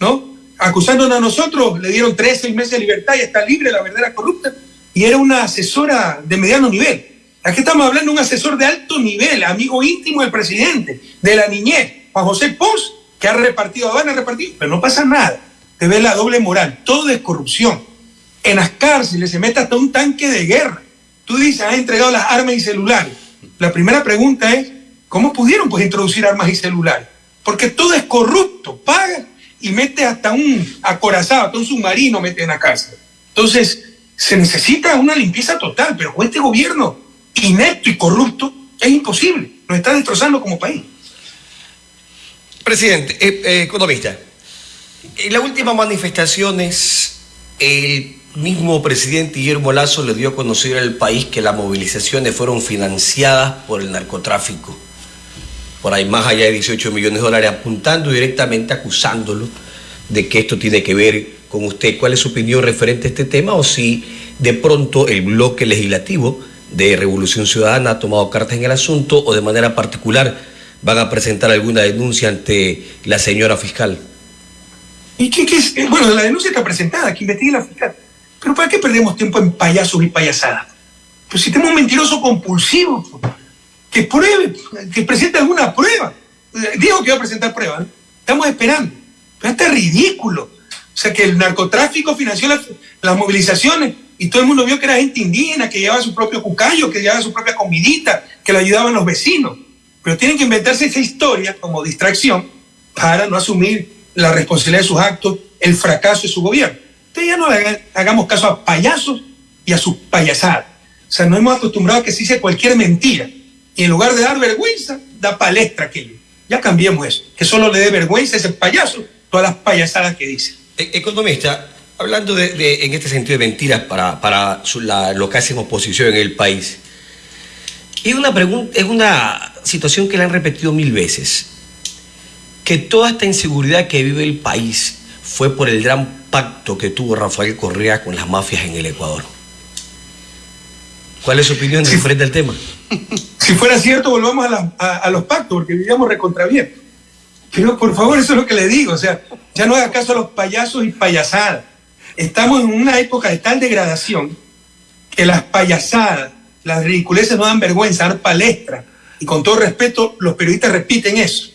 ¿no? Acusándonos a nosotros, le dieron tres, seis meses de libertad y está libre, la verdad era corrupta. Y era una asesora de mediano nivel. Aquí estamos hablando de un asesor de alto nivel, amigo íntimo del presidente, de la niñez, Juan José Pons, que ha repartido, van a repartir, pero no pasa nada te ve la doble moral, todo es corrupción. En las cárceles se mete hasta un tanque de guerra. Tú dices, has entregado las armas y celulares. La primera pregunta es, ¿cómo pudieron pues introducir armas y celulares? Porque todo es corrupto, paga y mete hasta un acorazado, hasta un submarino mete en la cárcel. Entonces, se necesita una limpieza total, pero con este gobierno inepto y corrupto es imposible. Nos está destrozando como país. Presidente, eh, eh, economista, en las últimas manifestaciones, el mismo presidente Guillermo Lazo le dio a conocer al país que las movilizaciones fueron financiadas por el narcotráfico. Por ahí más allá de 18 millones de dólares, apuntando directamente, acusándolo de que esto tiene que ver con usted. ¿Cuál es su opinión referente a este tema? O si de pronto el bloque legislativo de Revolución Ciudadana ha tomado cartas en el asunto o de manera particular van a presentar alguna denuncia ante la señora fiscal. ¿Y qué, es? Eh, bueno, la denuncia está presentada, que investigue la fiscal. Pero ¿para qué perdemos tiempo en payasos y payasadas? Pues si tenemos un mentiroso compulsivo, que pruebe, que presente alguna prueba. Digo que va a presentar pruebas, estamos esperando. Pero este es ridículo. O sea, que el narcotráfico financió las, movilizaciones y todo el mundo vio que era gente indígena, que llevaba su propio cucayo, que llevaba su propia comidita, que le ayudaban los vecinos. Pero tienen que inventarse esa historia como distracción para no asumir la responsabilidad de sus actos, el fracaso de su gobierno. Entonces ya no hagamos caso a payasos y a sus payasadas. O sea, nos hemos acostumbrado a que se dice cualquier mentira y en lugar de dar vergüenza, da palestra aquello. Ya cambiemos eso, que solo le dé vergüenza a ese payaso todas las payasadas que dice. E-, economista, hablando de, en este sentido de mentiras para, para lo que hace oposición en el país, es una, pregunta, es una situación que le han repetido mil veces, que toda esta inseguridad que vive el país fue por el gran pacto que tuvo Rafael Correa con las mafias en el Ecuador. ¿Cuál es su opinión si, frente al tema? Si fuera cierto, volvamos a, los pactos, porque vivíamos recontra bien. Pero por favor, eso es lo que le digo. O sea, ya no haga caso a los payasos y payasadas. Estamos en una época de tal degradación que las payasadas, las ridiculeces no dan vergüenza, dan palestra. Y con todo respeto, los periodistas repiten eso.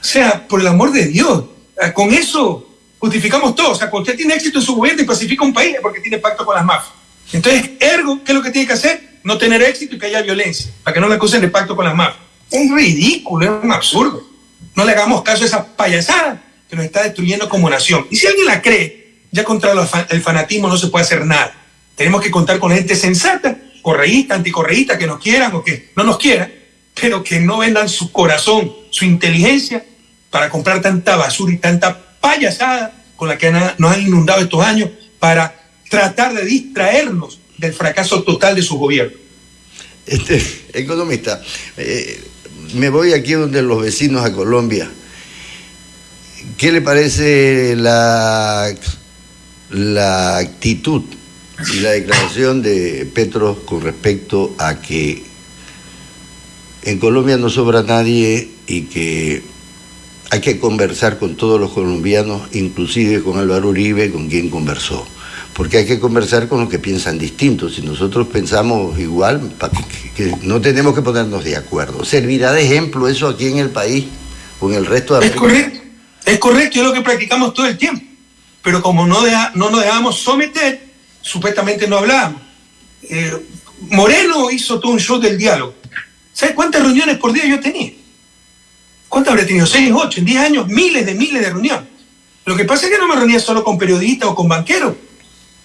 O sea, por el amor de Dios, con eso justificamos todo. O sea, cuando usted tiene éxito en su gobierno y pacifica un país es porque tiene pacto con las mafias. Entonces, ergo, ¿qué es lo que tiene que hacer? No tener éxito y que haya violencia, para que no le acusen de pacto con las mafias. Es ridículo, es un absurdo. No le hagamos caso a esa payasada que nos está destruyendo como nación. Y si alguien la cree, ya contra el fanatismo no se puede hacer nada. Tenemos que contar con gente sensata, correísta, anticorreísta, que nos quieran o que no nos quieran, pero que no vendan su corazón, su inteligencia para comprar tanta basura y tanta payasada con la que nos han inundado estos años para tratar de distraernos del fracaso total de su gobierno. Este, *laughs* economista, eh, me voy aquí donde los vecinos a Colombia. ¿Qué le parece la, la actitud y la declaración de Petro con respecto a que en Colombia no sobra nadie y que hay que conversar con todos los colombianos, inclusive con Álvaro Uribe, con quien conversó? Porque hay que conversar con los que piensan distintos. Si nosotros pensamos igual, que, no tenemos que ponernos de acuerdo. ¿Servirá de ejemplo eso aquí en el país o en el resto de América? Es correcto, es correcto, es lo que practicamos todo el tiempo. Pero como no, no nos dejamos someter, supuestamente no hablábamos. Eh, Moreno hizo todo un show del diálogo. ¿Sabes cuántas reuniones por día yo tenía? ¿Cuántas habré tenido? ¿Seis, ocho? En diez años, miles de miles de reuniones. Lo que pasa es que no me reunía solo con periodistas o con banqueros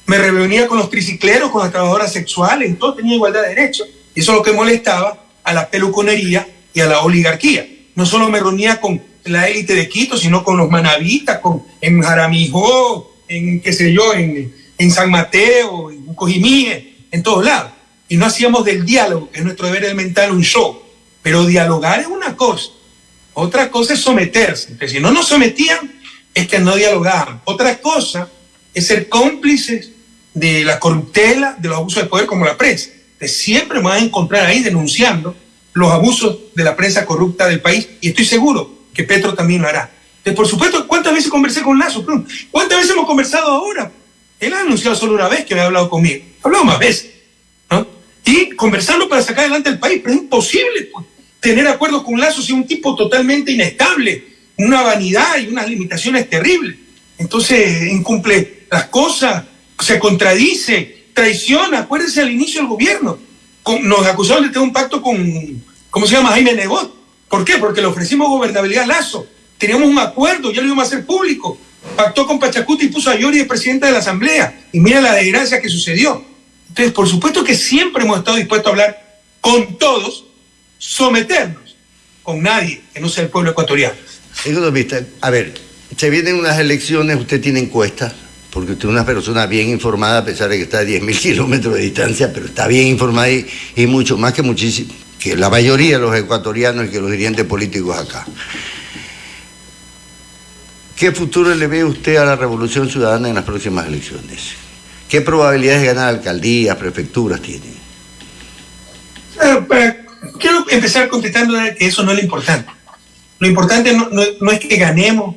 me reunía con los tricicleros, con las trabajadoras sexuales, todo tenía igualdad de derechos. Y eso es lo que molestaba a la peluconería y a la oligarquía. No solo me reunía con la élite de Quito, sino con los manavitas, con, en Jaramijó, en qué sé yo, en, en San Mateo, en Cojimíe, en todos lados. Y no hacíamos del diálogo, que es nuestro deber elemental, un show. Pero dialogar es una cosa. Otra cosa es someterse. Entonces, si no nos sometían, es que no dialogaban. Otra cosa es ser cómplices de la corruptela, de los abusos de poder como la prensa. Te siempre me vas a encontrar ahí denunciando los abusos de la prensa corrupta del país y estoy seguro que Petro también lo hará. por supuesto, ¿cuántas veces conversé con Lazo? ¿Cuántas veces hemos conversado ahora? Él ha anunciado solo una vez que había hablado conmigo. Ha hablado más veces. Y conversando para sacar adelante el país, pero es imposible pues, tener acuerdos con Lazo si es un tipo totalmente inestable, una vanidad y unas limitaciones terribles. Entonces incumple las cosas, se contradice, traiciona. Acuérdense al inicio del gobierno. nos acusaron de tener un pacto con, ¿cómo se llama? Jaime Nebot. ¿Por qué? Porque le ofrecimos gobernabilidad a Lazo. Teníamos un acuerdo, ya lo íbamos a hacer público. Pactó con Pachacuti y puso a Yori de presidenta de la Asamblea. Y mira la desgracia que sucedió. Entonces, por supuesto que siempre hemos estado dispuestos a hablar con todos, someternos con nadie que no sea el pueblo ecuatoriano. A ver, se vienen unas elecciones, usted tiene encuestas, porque usted es una persona bien informada, a pesar de que está a 10.000 *laughs* kilómetros de distancia, pero está bien informada y, mucho más que muchísimo, que la mayoría de los ecuatorianos y que los dirigentes políticos acá. ¿Qué futuro le ve usted a la revolución ciudadana en las próximas elecciones? ¿Qué probabilidades de ganar alcaldías, prefecturas tiene? Eh, quiero empezar contestando que eso no es lo importante. Lo importante no es que ganemos,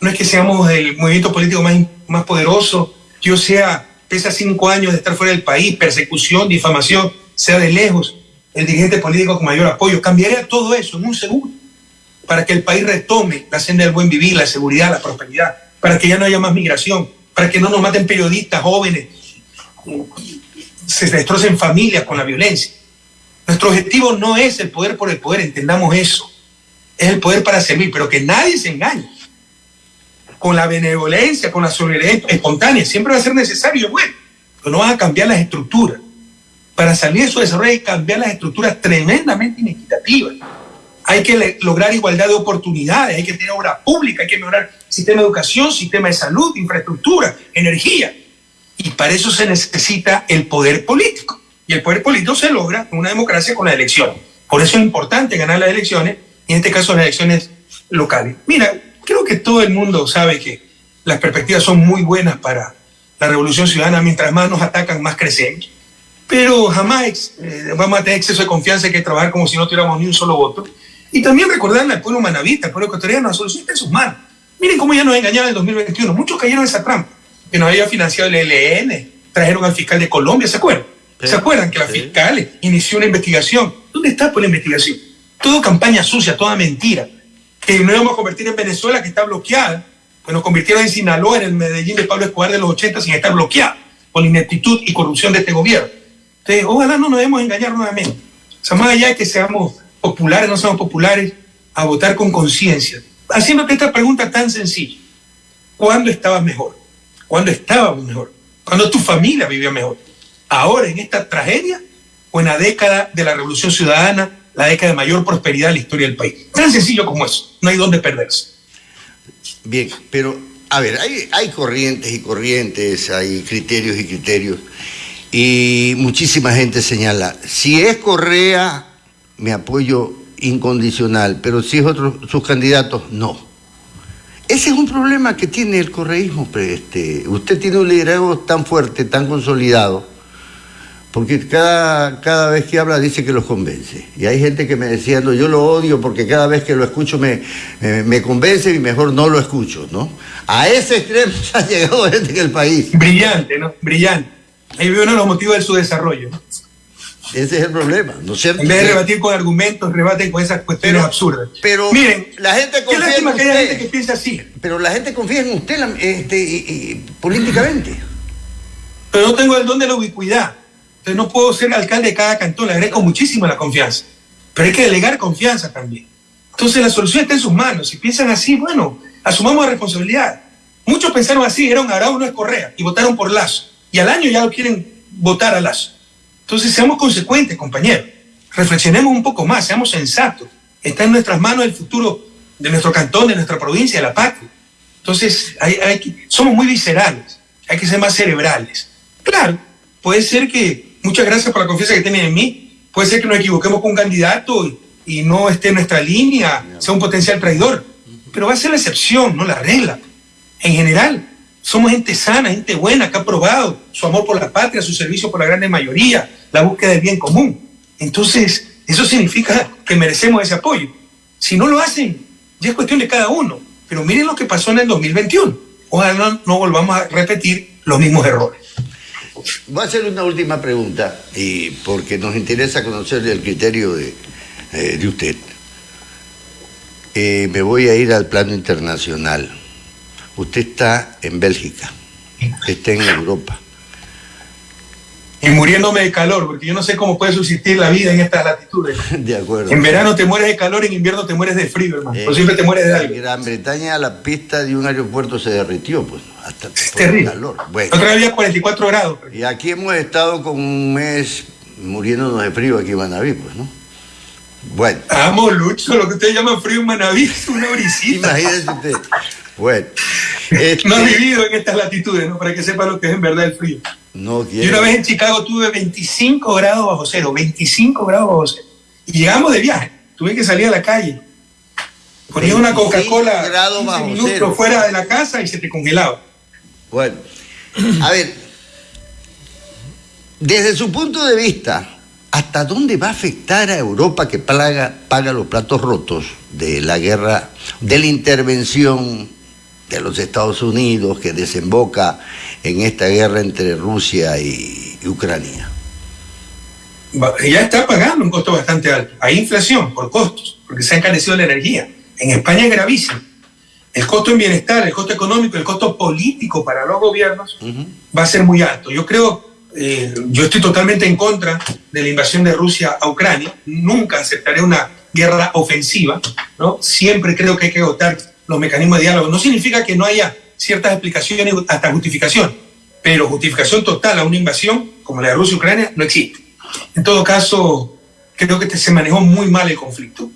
no es que seamos el movimiento político más, más poderoso, que yo sea, pese a cinco años de estar fuera del país, persecución, difamación, sea de lejos el dirigente político con mayor apoyo. Cambiaría todo eso en un segundo para que el país retome la senda del buen vivir, la seguridad, la prosperidad, para que ya no haya más migración, para que no nos maten periodistas jóvenes, se destrocen familias con la violencia. Nuestro objetivo no es el poder por el poder, entendamos eso. Es el poder para servir, pero que nadie se engañe con la benevolencia, con la solidaridad espontánea, siempre va a ser necesario, bueno, pero no vas a cambiar las estructuras. Para salir de su desarrollo hay que cambiar las estructuras tremendamente inequitativas. Hay que lograr igualdad de oportunidades, hay que tener obra pública, hay que mejorar sistema de educación, sistema de salud, infraestructura, energía. Y para eso se necesita el poder político. Y el poder político se logra en una democracia con la elección. Por eso es importante ganar las elecciones, y en este caso las elecciones locales. Mira, creo que todo el mundo sabe que las perspectivas son muy buenas para la revolución ciudadana. Mientras más nos atacan, más crecemos. Pero jamás eh, vamos a tener exceso de confianza, hay que trabajar como si no tuviéramos ni un solo voto. Y también recordarle al pueblo manavita, al pueblo ecuatoriano, la solución está en sus manos. Miren cómo ya nos engañaron en el 2021. Muchos cayeron en esa trampa. Que nos había financiado el ELN, trajeron al fiscal de Colombia, ¿se acuerdan? ¿Se acuerdan que la fiscal inició una investigación? ¿Dónde está por la investigación? Todo campaña sucia, toda mentira. Que no íbamos a convertir en Venezuela, que está bloqueada. Pues nos convirtieron en Sinaloa, en el Medellín de Pablo Escobar de los 80, sin estar bloqueada por la ineptitud y corrupción de este gobierno. Entonces, ojalá no nos debemos engañar nuevamente. O sea, más allá de que seamos populares, no seamos populares, a votar con conciencia. Haciéndote esta pregunta tan sencilla. ¿Cuándo estabas mejor? ¿Cuándo estábamos mejor? ¿Cuándo tu familia vivía mejor? ¿Ahora en esta tragedia o en la década de la Revolución Ciudadana, la década de mayor prosperidad en la historia del país? Tan sencillo como eso. No hay dónde perderse. Bien, pero a ver, hay, hay corrientes y corrientes, hay criterios y criterios. Y muchísima gente señala, si es Correa, me apoyo incondicional, pero si es otro, sus candidatos, no. Ese es un problema que tiene el correísmo. Este, usted tiene un liderazgo tan fuerte, tan consolidado, porque cada, cada vez que habla dice que los convence. Y hay gente que me decía, no, yo lo odio porque cada vez que lo escucho me, me convence y mejor no lo escucho, ¿no? A ese extremo *laughs* ha llegado gente en el país. Brillante, ¿no? Brillante. Ahí veo uno de los motivos de su desarrollo. Ese es el problema, ¿no es cierto? En vez de rebatir con argumentos, rebaten con esas cuestiones absurdas. Pero miren, la gente confía qué lástima en que haya gente que piensa así. Pero la gente confía en usted este, políticamente. Pero no tengo el don de la ubicuidad. Entonces no puedo ser alcalde de cada cantón, le agradezco muchísimo la confianza. Pero hay que delegar confianza también. Entonces la solución está en sus manos. Si piensan así, bueno, asumamos la responsabilidad. Muchos pensaron así, era un Arau, no es Correa, y votaron por Lazo y al año ya lo quieren votar a Lazo. Entonces seamos consecuentes, compañeros. Reflexionemos un poco más, seamos sensatos. Está en nuestras manos el futuro de nuestro cantón, de nuestra provincia, de la patria. Entonces hay, somos muy viscerales, hay que ser más cerebrales. Claro, puede ser que, muchas gracias por la confianza que tienen en mí, puede ser que nos equivoquemos con un candidato y, y no esté en nuestra línea, sea un potencial traidor, pero va a ser la excepción, no la regla. En general, somos gente sana, gente buena, que ha probado su amor por la patria, su servicio por la grande mayoría, la búsqueda del bien común. Entonces, eso significa que merecemos ese apoyo. Si no lo hacen, ya es cuestión de cada uno. Pero miren lo que pasó en el 2021. Ojalá no, volvamos a repetir los mismos errores. Voy a hacer una última pregunta, y porque nos interesa conocer el criterio de, eh, de usted. Eh, me voy a ir al plano internacional usted está en Bélgica, está en Europa. Y muriéndome de calor, porque yo no sé cómo puede subsistir la vida en estas latitudes. *laughs* De acuerdo. En verano te mueres de calor, en invierno te mueres de frío, hermano. Eh, siempre te mueres de algo. En Gran Bretaña la pista de un aeropuerto se derritió, pues, hasta es terrible. calor. Bueno. Otra vez había 44 grados. Y aquí hemos estado con un mes muriéndonos de frío aquí en Manaví, pues, ¿no? Bueno. Amo, Lucho, lo que ustedes llaman frío en Manaví *laughs* es una brisita. Imagínese usted. Bueno. *laughs* No has vivido en estas latitudes, ¿no? Para que sepa lo que es en verdad el frío. No quiero. Yo una vez en Chicago tuve 25 grados bajo cero, 25 grados bajo cero. Y llegamos de viaje. Tuve que salir a la calle. Ponía una Coca-Cola minutos fuera de la casa y se te congelaba. Bueno, a ver, desde su punto de vista, ¿hasta dónde va a afectar a Europa que paga, paga los platos rotos de la guerra, de la intervención de los Estados Unidos que desemboca en esta guerra entre Rusia y, Ucrania? Ya está pagando un costo bastante alto. Hay inflación por costos, porque se ha encarecido la energía. En España es gravísimo. El costo en bienestar, el costo económico, el costo político para los gobiernos va a ser muy alto. Yo creo, eh, yo estoy totalmente en contra de la invasión de Rusia a Ucrania. Nunca aceptaré una guerra ofensiva, ¿no? Siempre creo que hay que agotar los mecanismos de diálogo. No significa que no haya ciertas explicaciones hasta justificación, pero justificación total a una invasión como la de Rusia y Ucrania no existe. En todo caso, creo que se manejó muy mal el conflicto.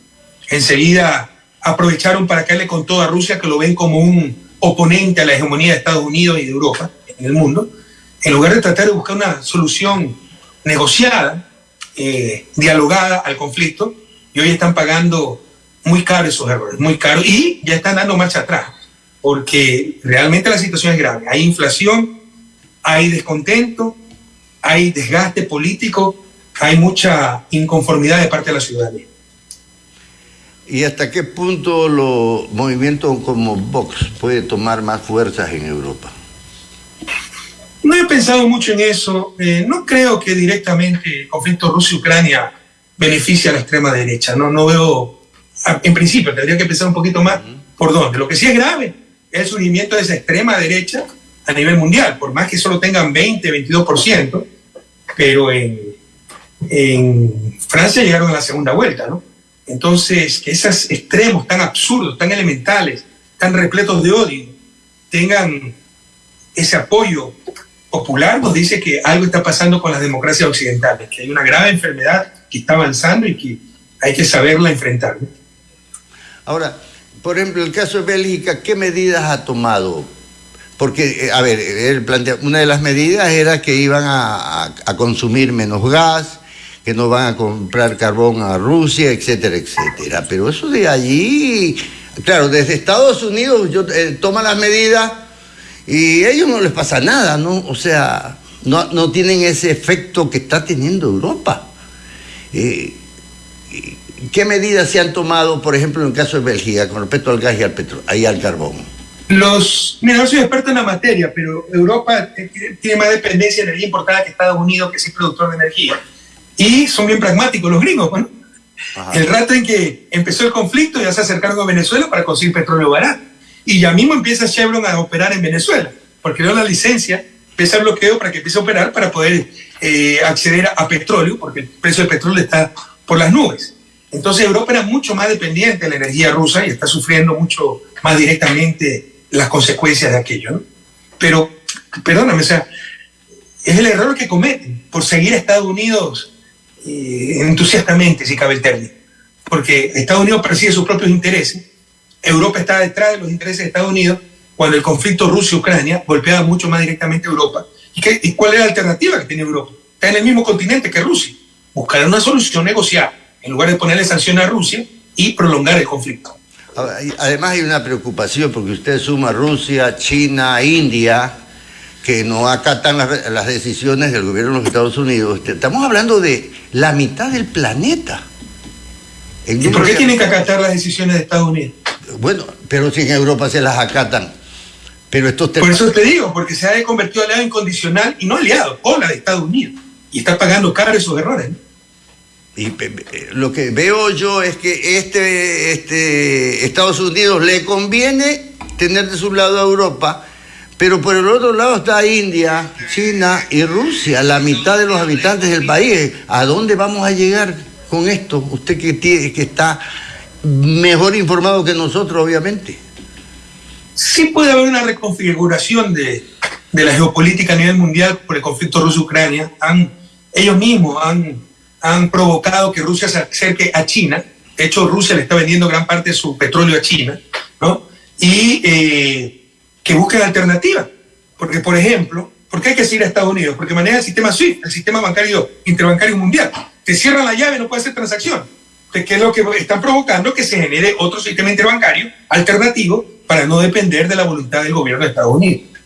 Enseguida aprovecharon para caerle con toda Rusia, que lo ven como un oponente a la hegemonía de Estados Unidos y de Europa en el mundo, en lugar de tratar de buscar una solución negociada, eh, dialogada al conflicto, y hoy están pagando muy caro esos errores, muy caro, y ya están dando marcha atrás, porque realmente la situación es grave. Hay inflación, hay descontento, hay desgaste político, hay mucha inconformidad de parte de la ciudadanía. ¿Y hasta qué punto los movimientos como Vox puede tomar más fuerzas en Europa? No he pensado mucho en eso. Eh, no creo que directamente el conflicto Rusia-Ucrania beneficie a la extrema derecha. No, no veo, en principio, tendría que pensar un poquito más por dónde. Lo que sí es grave el surgimiento de esa extrema derecha a nivel mundial, por más que solo tengan 20, 22%, pero en, en Francia llegaron a la segunda vuelta, ¿no? Entonces, que esos extremos tan absurdos, tan elementales, tan repletos de odio, tengan ese apoyo popular, nos dice que algo está pasando con las democracias occidentales, que hay una grave enfermedad que está avanzando y que hay que saberla enfrentar. Ahora, por ejemplo, el caso de Bélgica, ¿qué medidas ha tomado? Porque, eh, a ver, él plantea, una de las medidas era que iban a consumir menos gas, que no van a comprar carbón a Rusia, etcétera, etcétera. Pero eso de allí, claro, desde Estados Unidos yo, eh, toma las medidas y a ellos no les pasa nada, ¿no? O sea, no, no tienen ese efecto que está teniendo Europa. Eh, ¿Qué medidas se han tomado, por ejemplo, en el caso de Bélgica, con respecto al gas y al, petro y al carbón? Los, mira, no soy experto en la materia, pero Europa tiene más dependencia de energía importada que Estados Unidos, que es productor de energía. Y son bien pragmáticos los gringos. Bueno, el rato en que empezó el conflicto ya se acercaron a Venezuela para conseguir petróleo barato. Y ya mismo empieza Chevron a operar en Venezuela, porque dio la licencia, empieza el bloqueo para que empiece a operar para poder eh, acceder a, petróleo, porque el precio del petróleo está por las nubes. Entonces Europa era mucho más dependiente de la energía rusa y está sufriendo mucho más directamente las consecuencias de aquello. ¿no? Pero, perdóname, o sea, es el error que cometen por seguir a Estados Unidos eh, entusiastamente, si cabe el término, porque Estados Unidos persigue sus propios intereses, Europa está detrás de los intereses de Estados Unidos, cuando el conflicto Rusia-Ucrania golpeaba mucho más directamente a Europa. ¿Y, qué, ¿Y cuál es la alternativa que tiene Europa? Está en el mismo continente que Rusia. Buscar una solución negociada, en lugar de ponerle sanciones a Rusia y prolongar el conflicto. Además hay una preocupación porque usted suma Rusia, China, India, que no acatan las, decisiones del gobierno de los Estados Unidos. Estamos hablando de la mitad del planeta. ¿Y por qué tienen que acatar las decisiones de Estados Unidos? Bueno, pero si en Europa se las acatan. Pero estos Por eso te digo, porque se ha convertido aliado incondicional y no aliado, o la de Estados Unidos. Y está pagando caro esos errores. Y lo que veo yo es que este, este Estados Unidos le conviene tener de su lado a Europa pero por el otro lado está India, China y Rusia, la mitad de los habitantes del país. ¿A dónde vamos a llegar con esto? Usted que, tiene, que está mejor informado que nosotros, obviamente. Sí puede haber una reconfiguración de, la geopolítica a nivel mundial por el conflicto ruso-Ucrania. ellos mismos han, han provocado que Rusia se acerque a China. De hecho, Rusia le está vendiendo gran parte de su petróleo a China. ¿no? Y eh, que busquen alternativas. Porque, por ejemplo, ¿por qué hay que seguir a Estados Unidos? Porque maneja el sistema SWIFT, el sistema bancario interbancario mundial. Te cierran la llave, no puede hacer transacción. ¿Qué es lo que están provocando? Que se genere otro sistema interbancario alternativo para no depender de la voluntad del gobierno de Estados Unidos.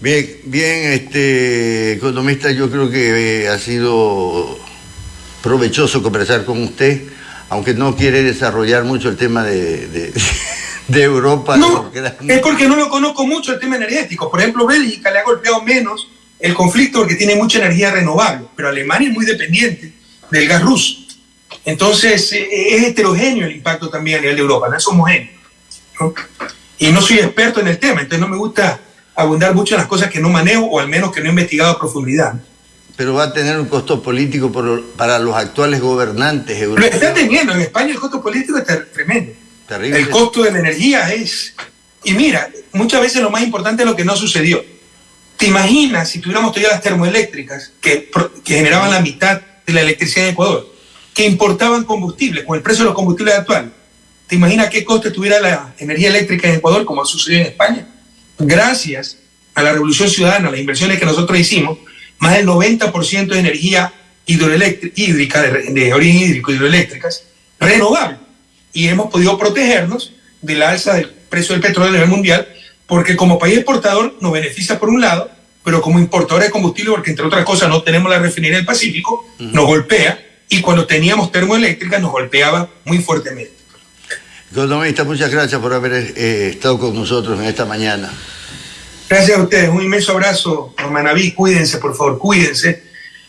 Bien, bien, este economista, yo creo que eh, ha sido provechoso conversar con usted, aunque no quiere desarrollar mucho el tema de de *laughs* Europa. No, es porque no lo conozco mucho el tema energético. Por ejemplo, Bélgica le ha golpeado menos el conflicto porque tiene mucha energía renovable, pero Alemania es muy dependiente del gas ruso. Entonces, eh, es heterogéneo el impacto también a nivel de Europa, no es homogéneo. Y no soy experto en el tema, entonces no me gusta abundar mucho en las cosas que no manejo o al menos que no he investigado a profundidad. Pero va a tener un costo político para los actuales gobernantes europeos. Lo están teniendo, en España el costo político está tremendo Terrible. El costo de la energía es... Y mira, muchas veces lo más importante es lo que no sucedió. ¿Te imaginas si tuviéramos todavía las termoeléctricas que, que generaban la mitad de la electricidad en Ecuador, que importaban combustible con el precio de los combustibles actuales? ¿Te imaginas qué coste tuviera la energía eléctrica en Ecuador como ha sucedido en España? Gracias a la revolución ciudadana, las inversiones que nosotros hicimos, más del 90% de energía hídrica, de, de, origen hídrico, hidroeléctricas, renovable. Y hemos podido protegernos de la alza del precio del petróleo a nivel mundial, porque como país exportador nos beneficia por un lado, pero como importador de combustible, porque entre otras cosas no tenemos la refinería del Pacífico, uh -huh. nos golpea, y cuando teníamos termoeléctrica nos golpeaba muy fuertemente. Economista, muchas gracias por haber eh, estado con nosotros en esta mañana. Gracias a ustedes, un inmenso abrazo, Manaví, cuídense, por favor, cuídense,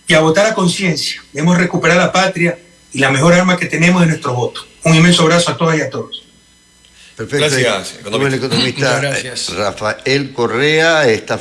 y a votar a conciencia. Debemos recuperar la patria y la mejor arma que tenemos es nuestro voto. Un inmenso abrazo a todas y a todos. Perfecto. Gracias, economista. el economista gracias. Rafael Correa está